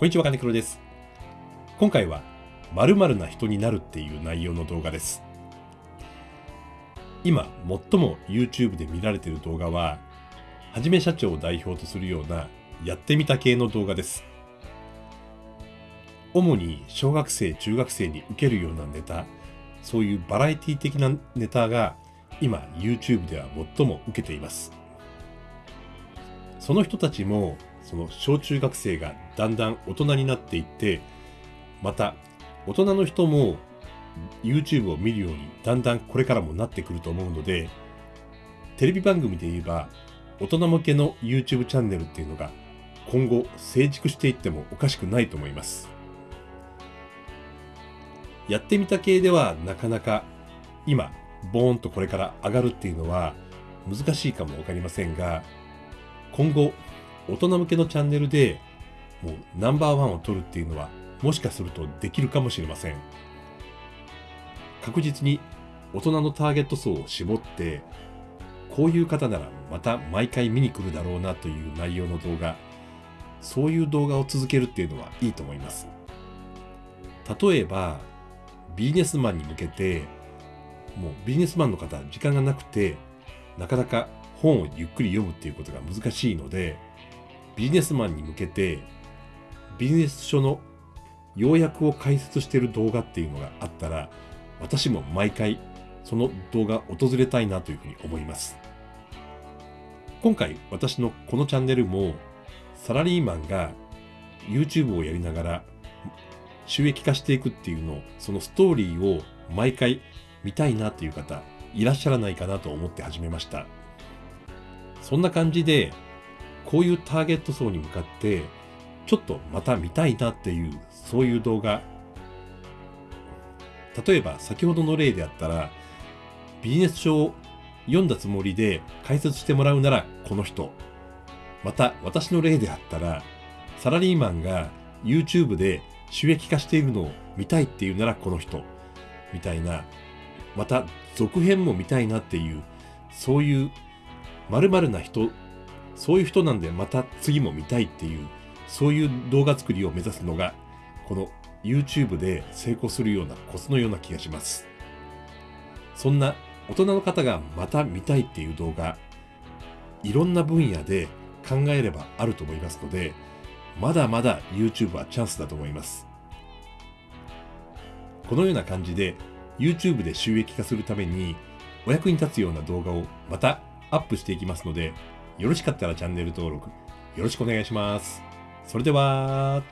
こんにちは、金黒です。今回は、〇〇な人になるっていう内容の動画です。今、最も YouTube で見られている動画は、はじめ社長を代表とするような、やってみた系の動画です。主に小学生、中学生に受けるようなネタ、そういうバラエティ的なネタが今 YouTube では最も受けています。その人たちもその小中学生がだんだん大人になっていって、また大人の人も YouTube を見るようにだんだんこれからもなってくると思うので、テレビ番組で言えば大人向けの YouTube チャンネルっていうのが今後成熟していってもおかしくないと思います。やってみた系ではなかなか今ボーンとこれから上がるっていうのは難しいかもわかりませんが今後大人向けのチャンネルでもうナンバーワンを取るっていうのはもしかするとできるかもしれません。確実に大人のターゲット層を絞ってこういう方ならまた毎回見に来るだろうなという内容の動画そういう動画を続けるっていうのはいいと思います。例えばビジネスマンに向けてもうビジネスマンの方時間がなくてなかなか本をゆっくり読むっていうことが難しいのでビジネスマンに向けてビジネス書の要約を解説している動画っていうのがあったら私も毎回その動画訪れたいなというふうに思います。今回私のこのチャンネルもサラリーマンが YouTube をやりながら収益化していくっていうのをそのストーリーを毎回見たいなっていう方いらっしゃらないかなと思って始めました。そんな感じでこういうターゲット層に向かって、ちょっとまた見たいなっていう、そういう動画。例えば先ほどの例であったら、ビジネス書を読んだつもりで解説してもらうならこの人。また私の例であったら、サラリーマンが YouTube で収益化しているのを見たいっていうならこの人。みたいな、また続編も見たいなっていう、そういう〇〇な人そういう人なんでまた次も見たいっていう、そういう動画作りを目指すのが、この YouTube で成功するようなコツのような気がします。そんな大人の方がまた見たいっていう動画、いろんな分野で考えればあると思いますので、まだまだ YouTube はチャンスだと思います。このような感じで YouTube で収益化するためにお役に立つような動画をまたアップしていきますので、よろしかったらチャンネル登録よろしくお願いします。それでは、